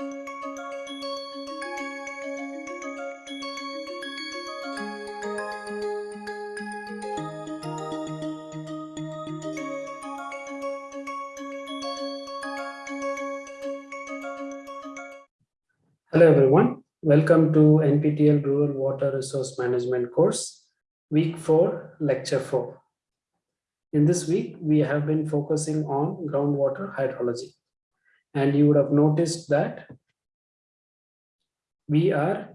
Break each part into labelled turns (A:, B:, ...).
A: Hello everyone, welcome to NPTEL Rural Water Resource Management course, week 4, lecture 4. In this week, we have been focusing on groundwater hydrology. And you would have noticed that we are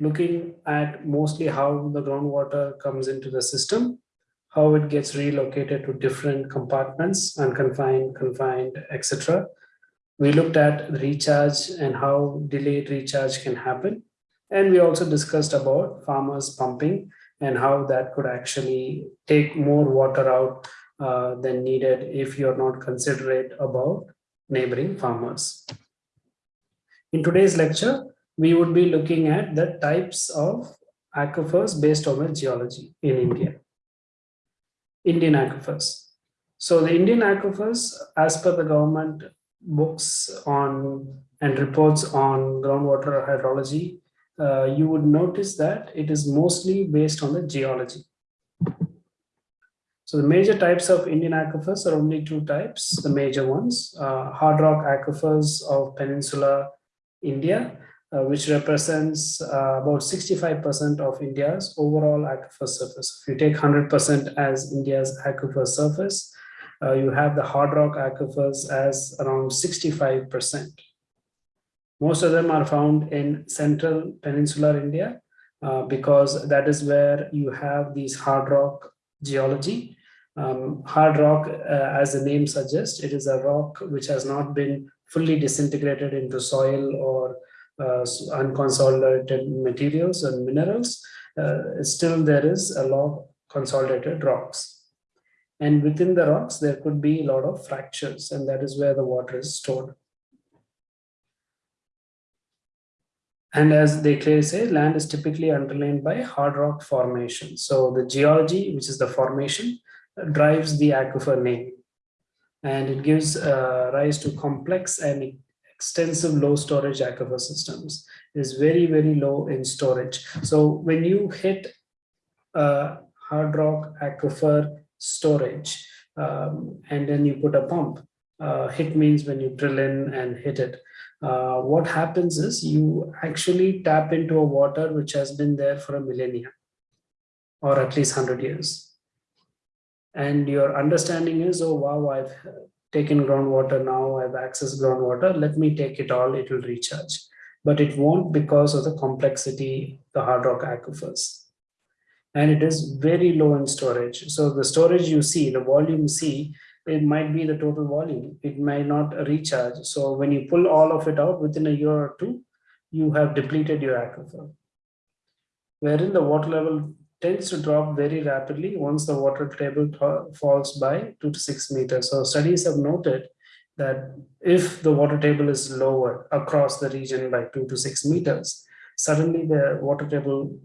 A: looking at mostly how the groundwater comes into the system, how it gets relocated to different compartments, unconfined, confined, etc we looked at recharge and how delayed recharge can happen. And we also discussed about farmers pumping and how that could actually take more water out uh, than needed if you're not considerate about neighboring farmers. In today's lecture, we would be looking at the types of aquifers based on the geology in India. Indian aquifers. So the Indian aquifers, as per the government books on and reports on groundwater hydrology, uh, you would notice that it is mostly based on the geology. So the major types of Indian aquifers are only two types, the major ones, uh, hard rock aquifers of Peninsular India, uh, which represents uh, about 65% of India's overall aquifer surface. If you take 100% as India's aquifer surface, uh, you have the hard rock aquifers as around 65%. Most of them are found in central peninsular India uh, because that is where you have these hard rock geology. Um, hard rock, uh, as the name suggests, it is a rock which has not been fully disintegrated into soil or uh, unconsolidated materials and minerals. Uh, still, there is a lot of consolidated rocks. And within the rocks, there could be a lot of fractures, and that is where the water is stored. And as they clearly say, land is typically underlain by hard rock formation. So the geology, which is the formation, drives the aquifer name. And it gives uh, rise to complex and extensive low storage aquifer systems. It is very, very low in storage. So when you hit a hard rock aquifer storage um, and then you put a pump. Uh, hit means when you drill in and hit it. Uh, what happens is you actually tap into a water which has been there for a millennia or at least 100 years. And your understanding is, oh, wow, I've taken groundwater now, I've accessed groundwater, let me take it all, it will recharge. But it won't because of the complexity, the hard rock aquifers and it is very low in storage. So the storage you see, the volume see, it might be the total volume. It might not recharge. So when you pull all of it out within a year or two, you have depleted your aquifer. Wherein the water level tends to drop very rapidly once the water table falls by two to six meters. So studies have noted that if the water table is lower across the region by two to six meters, suddenly the water table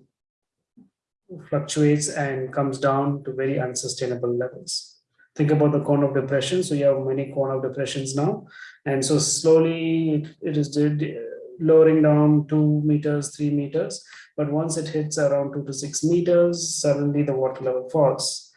A: fluctuates and comes down to very unsustainable levels. Think about the cone of depression. So you have many cone of depressions now. And so slowly it is lowering down two meters, three meters. But once it hits around two to six meters, suddenly the water level falls.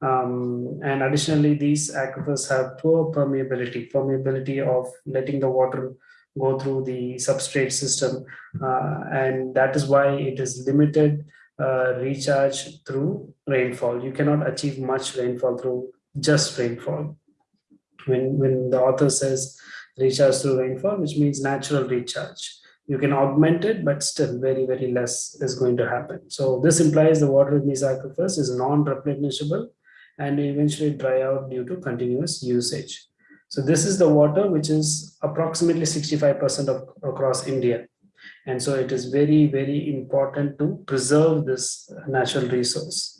A: Um, and additionally, these aquifers have poor permeability, permeability of letting the water go through the substrate system. Uh, and that is why it is limited uh, recharge through rainfall. You cannot achieve much rainfall through just rainfall. When, when the author says recharge through rainfall, which means natural recharge. You can augment it, but still very, very less is going to happen. So this implies the water in these aquifers is non-replenishable and eventually dry out due to continuous usage. So this is the water, which is approximately 65% of across India. And so it is very, very important to preserve this natural resource.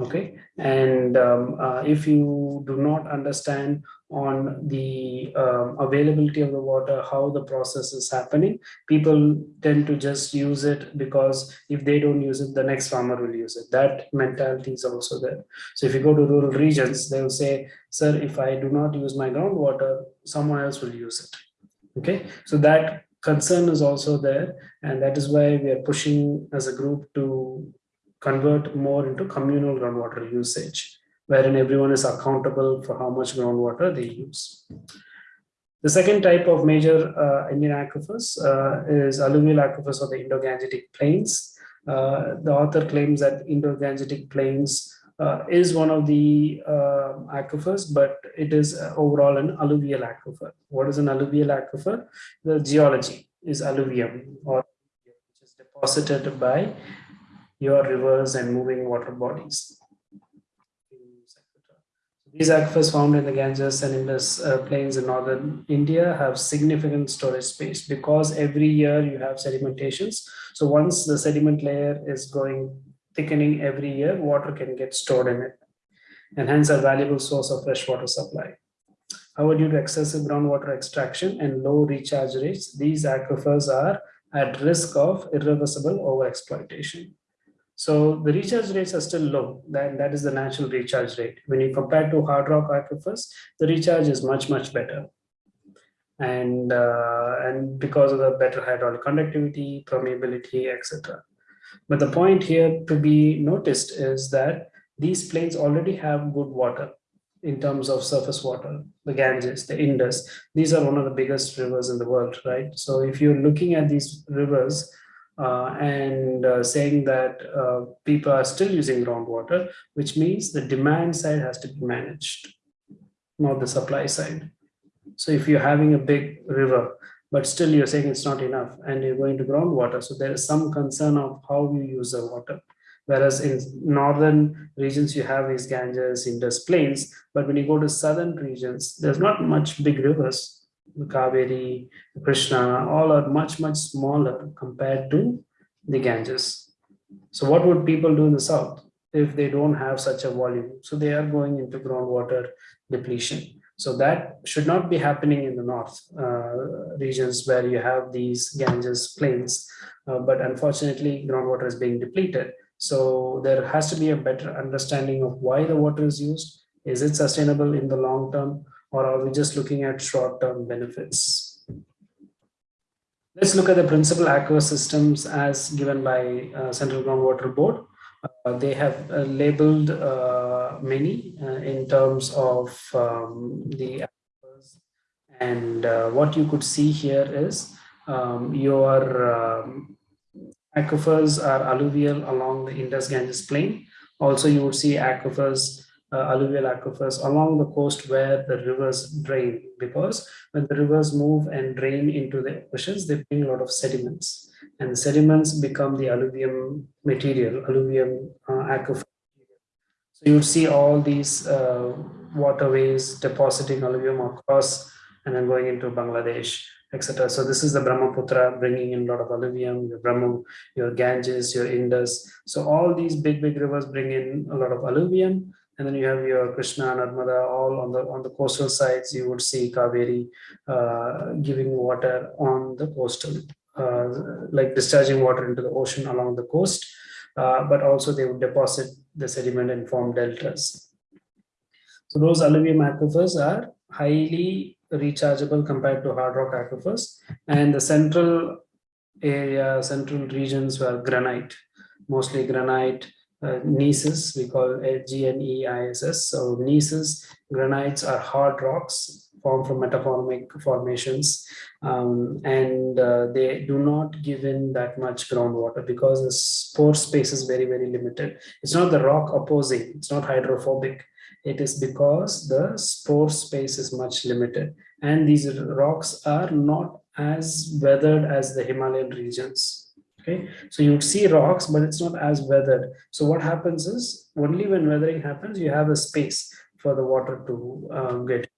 A: Okay. And um, uh, if you do not understand on the um, availability of the water, how the process is happening, people tend to just use it because if they don't use it, the next farmer will use it. That mentality is also there. So if you go to rural regions, they will say, sir, if I do not use my groundwater, someone else will use it. Okay. So that concern is also there. And that is why we are pushing as a group to convert more into communal groundwater usage, wherein everyone is accountable for how much groundwater they use. The second type of major uh, Indian aquifers uh, is alluvial aquifers of the Indo-Gangetic plains. Uh, the author claims that Indo-Gangetic plains uh, is one of the uh, aquifers, but it is overall an alluvial aquifer. What is an alluvial aquifer? The geology is alluvium or which is deposited by your rivers and moving water bodies. These aquifers found in the Ganges and Indus uh, plains in northern India have significant storage space because every year you have sedimentations. So once the sediment layer is going thickening every year, water can get stored in it and hence a valuable source of fresh water supply. However, due to excessive groundwater extraction and low recharge rates, these aquifers are at risk of irreversible overexploitation. So the recharge rates are still low. That, that is the natural recharge rate. When you compare to hard rock aquifers, the recharge is much, much better. And, uh, and because of the better hydraulic conductivity, permeability, etc. But the point here to be noticed is that these plains already have good water in terms of surface water, the Ganges, the Indus. These are one of the biggest rivers in the world, right? So if you're looking at these rivers, uh, and uh, saying that uh, people are still using groundwater, which means the demand side has to be managed, not the supply side. So if you're having a big river, but still you're saying it's not enough and you're going to groundwater, so there is some concern of how you use the water. Whereas in northern regions, you have these Ganges, Indus plains, but when you go to southern regions, there's not much big rivers Kaveri, Krishna, all are much, much smaller compared to the Ganges. So what would people do in the south if they don't have such a volume? So they are going into groundwater depletion. So that should not be happening in the north uh, regions where you have these Ganges plains. Uh, but unfortunately, groundwater is being depleted. So there has to be a better understanding of why the water is used. Is it sustainable in the long term? Or are we just looking at short-term benefits? Let's look at the principal aquifer systems as given by uh, Central Groundwater Board. Uh, they have uh, labeled uh, many uh, in terms of um, the aquifers. And uh, what you could see here is um, your um, aquifers are alluvial along the Indus Ganges plain. Also, you would see aquifers uh, alluvial aquifers along the coast where the rivers drain because when the rivers move and drain into the oceans they bring a lot of sediments and the sediments become the alluvium material alluvium uh, aquifer so you would see all these uh, waterways depositing alluvium across and then going into Bangladesh etc. So this is the Brahmaputra bringing in a lot of alluvium, your Brahma, your Ganges, your Indus. So all these big, big rivers bring in a lot of alluvium and then you have your Krishna, and Narmada, all on the on the coastal sides. You would see Kaveri uh, giving water on the coastal, uh, like discharging water into the ocean along the coast. Uh, but also they would deposit the sediment and form deltas. So those alluvium aquifers are highly rechargeable compared to hard rock aquifers, and the central area, central regions were granite, mostly granite uh, gneisses, we call G-N-E-I-S-S. So gneisses, granites are hard rocks formed from metamorphic formations um, and uh, they do not give in that much groundwater because the pore space is very, very limited. It's not the rock opposing, it's not hydrophobic. It is because the pore space is much limited and these rocks are not as weathered as the Himalayan regions okay? So you would see rocks but it's not as weathered. So what happens is only when weathering happens you have a space for the water to uh, get.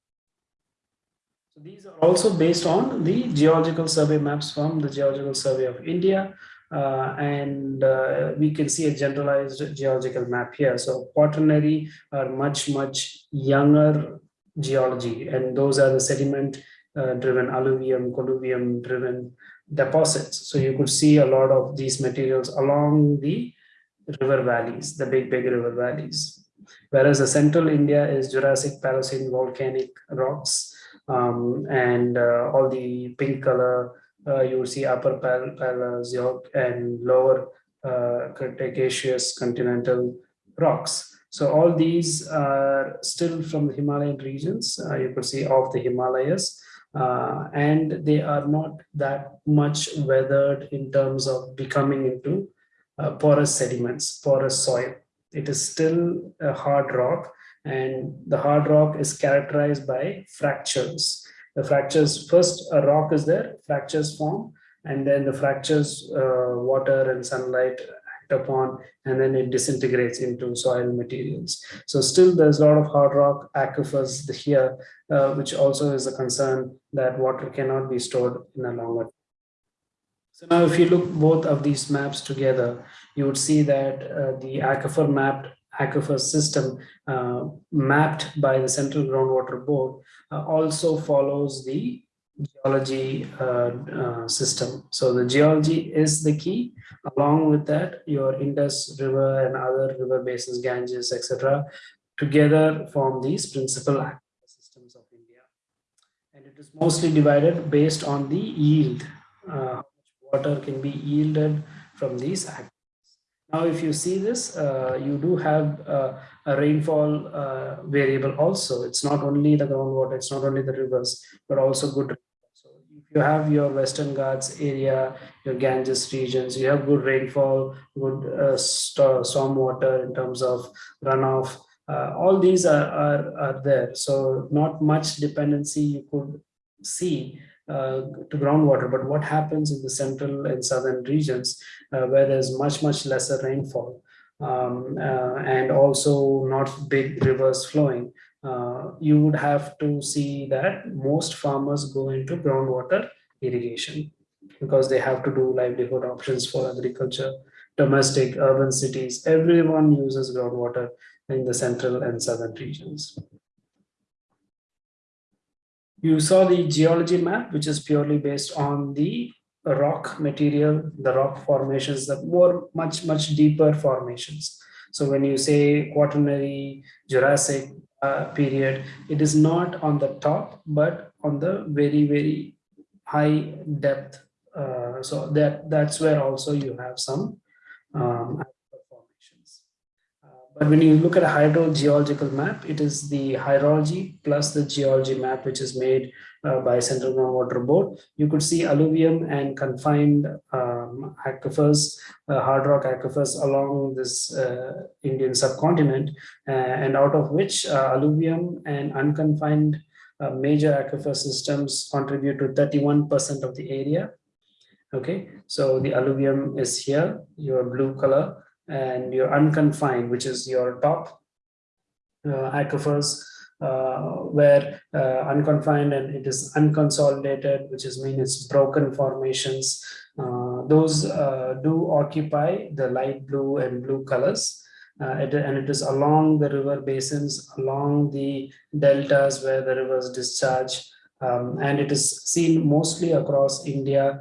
A: So these are also based on the geological survey maps from the geological survey of india uh, and uh, we can see a generalized geological map here. So quaternary are much much younger geology and those are the sediment uh, driven alluvium colluvium driven deposits. So you could see a lot of these materials along the river valleys, the big, big river valleys. Whereas the central India is Jurassic Paleocene volcanic rocks um, and uh, all the pink color uh, you see upper Pal Paleozoic and lower uh, Cretaceous continental rocks. So all these are still from the Himalayan regions. Uh, you could see of the Himalayas. Uh, and they are not that much weathered in terms of becoming into uh, porous sediments, porous soil. It is still a hard rock and the hard rock is characterized by fractures. The fractures, first a rock is there, fractures form, and then the fractures, uh, water and sunlight upon, and then it disintegrates into soil materials. So still there's a lot of hard rock aquifers here, uh, which also is a concern that water cannot be stored in a longer so now if you look both of these maps together, you would see that uh, the aquifer mapped aquifer system uh, mapped by the Central Groundwater Board uh, also follows the geology uh, uh, system. So the geology is the key. Along with that, your Indus River and other river basins, Ganges, etc., together form these principal systems of India. And it is mostly divided based on the yield. Uh, water can be yielded from these. Now, if you see this, uh, you do have uh, a rainfall uh, variable also. It's not only the groundwater, it's not only the rivers, but also good. You have your Western Ghats area, your Ganges regions, you have good rainfall, good uh, st storm water in terms of runoff. Uh, all these are, are, are there. So not much dependency you could see uh, to groundwater. But what happens in the central and southern regions uh, where there's much, much lesser rainfall um, uh, and also not big rivers flowing, uh, you would have to see that most farmers go into groundwater irrigation because they have to do livelihood options for agriculture, domestic, urban cities. Everyone uses groundwater in the central and southern regions. You saw the geology map, which is purely based on the rock material, the rock formations, the more much, much deeper formations. So when you say quaternary, Jurassic uh, period, it is not on the top, but on the very, very high depth. Uh, so that that's where also you have some um, but when you look at a hydrogeological map, it is the hydrology plus the geology map, which is made uh, by Central Groundwater Board. You could see alluvium and confined um, aquifers, uh, hard rock aquifers along this uh, Indian subcontinent, uh, and out of which alluvium and unconfined major aquifer systems contribute to 31% of the area. Okay, so the alluvium is here, your blue color, and your unconfined, which is your top uh, aquifers, uh, where uh, unconfined and it is unconsolidated, which is mean it's broken formations. Uh, those uh, do occupy the light blue and blue colors. Uh, it, and it is along the river basins, along the deltas where the rivers discharge. Um, and it is seen mostly across India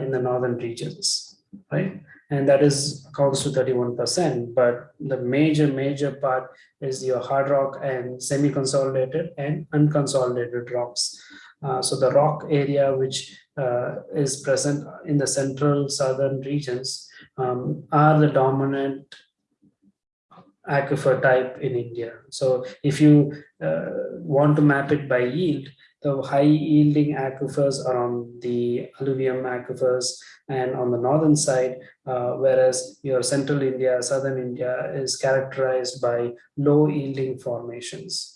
A: in the northern regions, right? and that is accounts to 31%. But the major, major part is your hard rock and semi-consolidated and unconsolidated rocks. Uh, so the rock area which uh, is present in the central southern regions um, are the dominant aquifer type in India. So if you uh, want to map it by yield, the high yielding aquifers are on the alluvium aquifers and on the northern side, uh, whereas your central India, southern India is characterized by low yielding formations.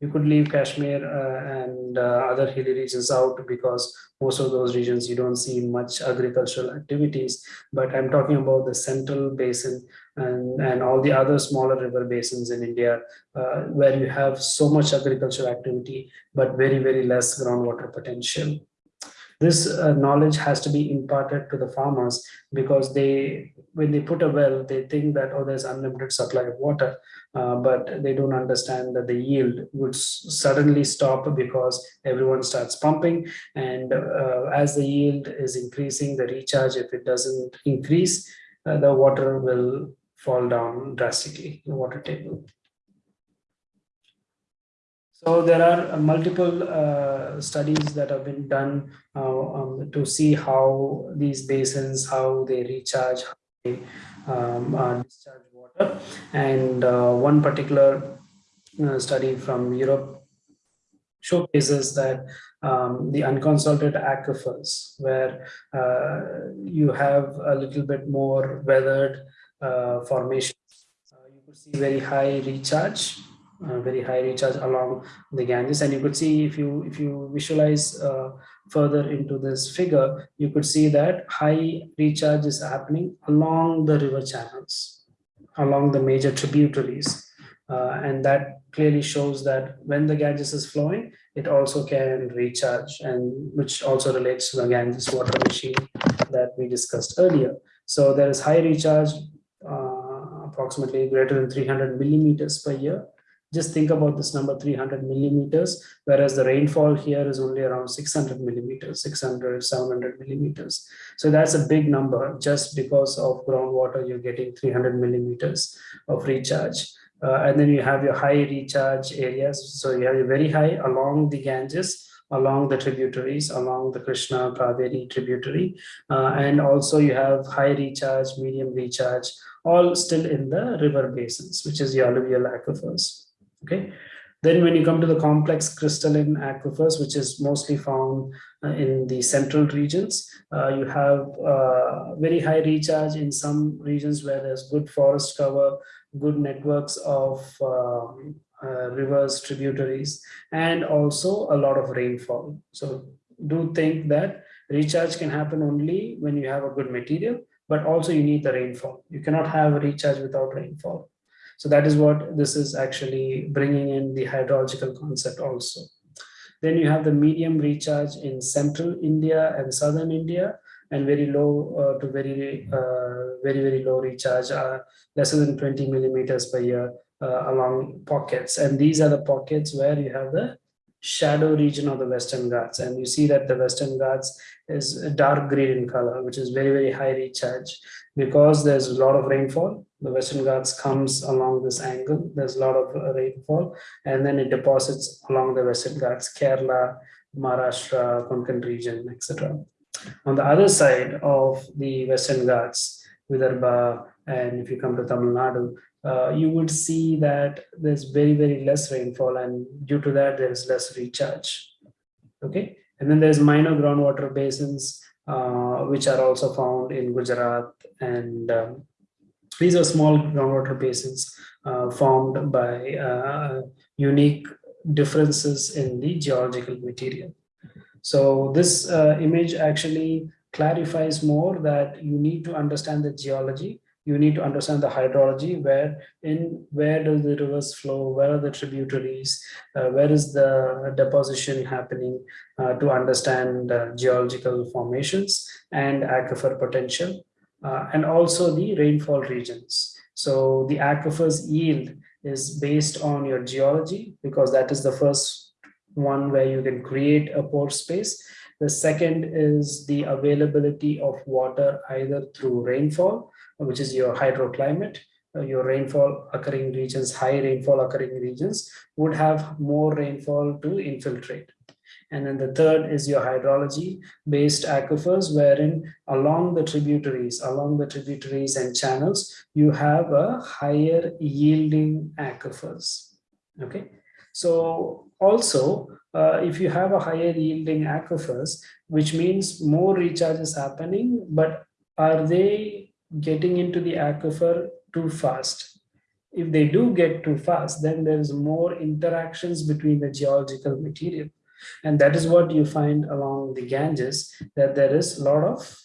A: You could leave Kashmir uh, and uh, other hilly regions out because most of those regions you don't see much agricultural activities. But i'm talking about the central basin and and all the other smaller river basins in india uh, where you have so much agricultural activity but very very less groundwater potential. This uh, knowledge has to be imparted to the farmers because they when they put a well they think that oh there's unlimited supply of water uh, but they don't understand that the yield would suddenly stop because everyone starts pumping. And uh, as the yield is increasing the recharge if it doesn't increase uh, the water will fall down drastically the water table. So there are uh, multiple uh, studies that have been done uh, um, to see how these basins, how they recharge, how they um, uh, discharge water. And uh, one particular uh, study from Europe showcases that um, the unconsolidated aquifers, where you have a little bit more weathered formation, you could see very high recharge uh, very high recharge along the Ganges. And you could see if you if you visualize uh, further into this figure, you could see that high recharge is happening along the river channels, along the major tributaries. Uh, and that clearly shows that when the Ganges is flowing, it also can recharge and which also relates to the Ganges water machine that we discussed earlier. So there is high recharge uh, approximately greater than 300 millimeters per year just think about this number 300 millimeters, whereas the rainfall here is only around 600 millimeters, 600, 700 millimeters. So that's a big number just because of groundwater, you're getting 300 millimeters of recharge. Uh, and then you have your high recharge areas. So you have a very high along the Ganges, along the tributaries, along the Krishna Kaveri tributary. Uh, and also you have high recharge, medium recharge, all still in the river basins, which is the alluvial aquifers okay. Then when you come to the complex crystalline aquifers which is mostly found uh, in the central regions uh, you have uh, very high recharge in some regions where there's good forest cover good networks of um, uh, rivers tributaries and also a lot of rainfall. So do think that recharge can happen only when you have a good material but also you need the rainfall. You cannot have a recharge without rainfall so that is what this is actually bringing in the hydrological concept also. Then you have the medium recharge in central India and southern India and very low uh, to very, uh, very, very low recharge, uh, lesser than 20 millimeters per year uh, along pockets. And these are the pockets where you have the shadow region of the Western Ghats. And you see that the Western Ghats is dark green in color, which is very, very high recharge because there's a lot of rainfall the Western Ghats comes along this angle. There's a lot of uh, rainfall, and then it deposits along the Western Ghats, Kerala, Maharashtra, Konkan region, etc. On the other side of the Western Ghats, Vidarbha, and if you come to Tamil Nadu, uh, you would see that there's very, very less rainfall, and due to that, there is less recharge. Okay, and then there's minor groundwater basins, uh, which are also found in Gujarat and um, these are small groundwater basins uh, formed by uh, unique differences in the geological material. So this uh, image actually clarifies more that you need to understand the geology. You need to understand the hydrology where in where do the rivers flow? Where are the tributaries? Uh, where is the deposition happening uh, to understand uh, geological formations and aquifer potential uh, and also the rainfall regions. So the aquifer's yield is based on your geology because that is the first one where you can create a pore space. The second is the availability of water either through rainfall, which is your hydroclimate, uh, your rainfall occurring regions, high rainfall occurring regions would have more rainfall to infiltrate. And then the third is your hydrology based aquifers, wherein along the tributaries, along the tributaries and channels, you have a higher yielding aquifers. Okay. So also, uh, if you have a higher yielding aquifers, which means more recharge is happening, but are they getting into the aquifer too fast? If they do get too fast, then there's more interactions between the geological material and that is what you find along the Ganges, that there is a lot of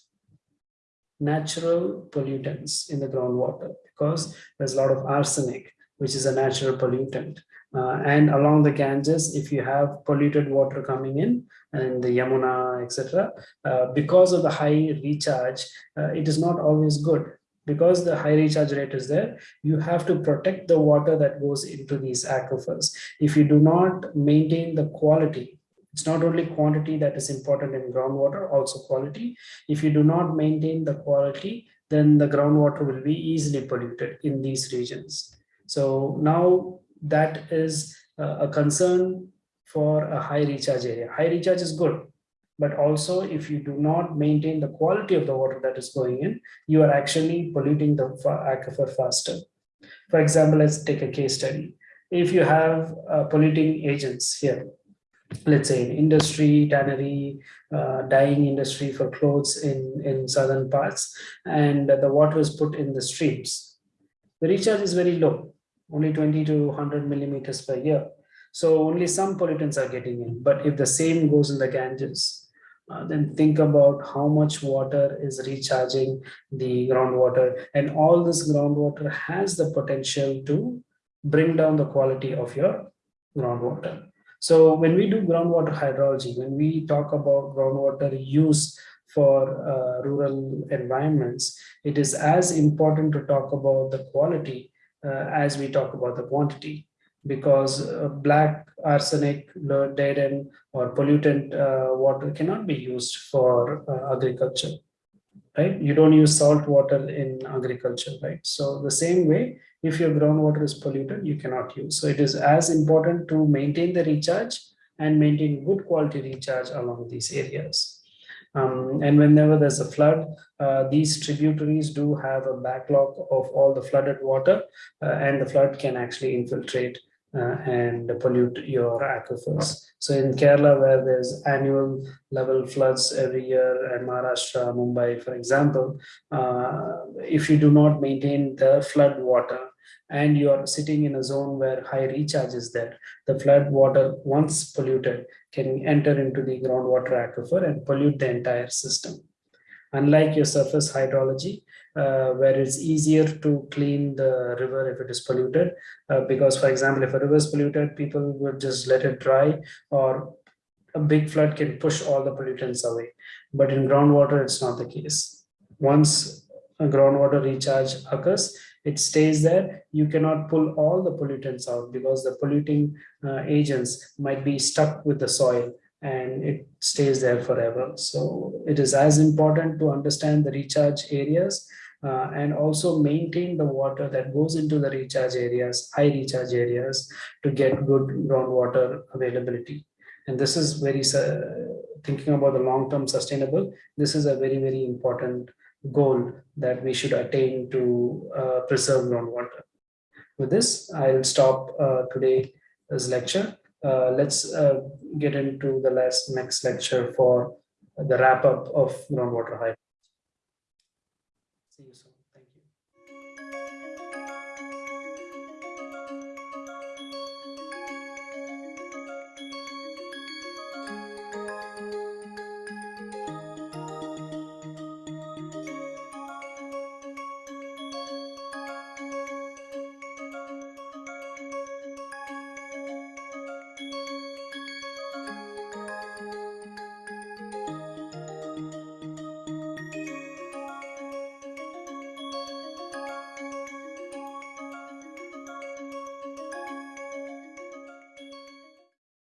A: natural pollutants in the groundwater because there's a lot of arsenic, which is a natural pollutant. Uh, and along the Ganges, if you have polluted water coming in and the Yamuna, etc., uh, because of the high recharge, uh, it is not always good because the high recharge rate is there, you have to protect the water that goes into these aquifers. If you do not maintain the quality it's not only quantity that is important in groundwater, also quality. If you do not maintain the quality, then the groundwater will be easily polluted in these regions. So now that is uh, a concern for a high recharge area. High recharge is good, but also if you do not maintain the quality of the water that is going in, you are actually polluting the aquifer faster. For example, let's take a case study. If you have uh, polluting agents here, let's say in industry, tannery, uh, dyeing industry for clothes in, in southern parts, and the water is put in the streams, the recharge is very low, only 20 to 100 millimeters per year. So only some pollutants are getting in. But if the same goes in the Ganges, uh, then think about how much water is recharging the groundwater. And all this groundwater has the potential to bring down the quality of your groundwater. So when we do groundwater hydrology, when we talk about groundwater use for uh, rural environments, it is as important to talk about the quality uh, as we talk about the quantity because uh, black arsenic, end or pollutant uh, water cannot be used for uh, agriculture, right? You don't use salt water in agriculture, right? So the same way, if your groundwater is polluted, you cannot use. So it is as important to maintain the recharge and maintain good quality recharge along these areas. Um, and whenever there's a flood, uh, these tributaries do have a backlog of all the flooded water uh, and the flood can actually infiltrate uh, and pollute your aquifers. So in Kerala, where there's annual level floods every year, and Maharashtra, Mumbai, for example, uh, if you do not maintain the flood water and you are sitting in a zone where high recharge is there, the flood water, once polluted, can enter into the groundwater aquifer and pollute the entire system. Unlike your surface hydrology, uh, where it's easier to clean the river if it is polluted. Uh, because, for example, if a river is polluted, people would just let it dry or a big flood can push all the pollutants away. But in groundwater, it's not the case. Once a groundwater recharge occurs, it stays there. You cannot pull all the pollutants out because the polluting uh, agents might be stuck with the soil and it stays there forever. So it is as important to understand the recharge areas uh, and also maintain the water that goes into the recharge areas, high recharge areas to get good groundwater availability. And this is very, uh, thinking about the long-term sustainable, this is a very, very important goal that we should attain to uh, preserve groundwater. With this, I'll stop uh, today's lecture. Uh, let's uh, get into the last next lecture for the wrap up of groundwater high. See you soon.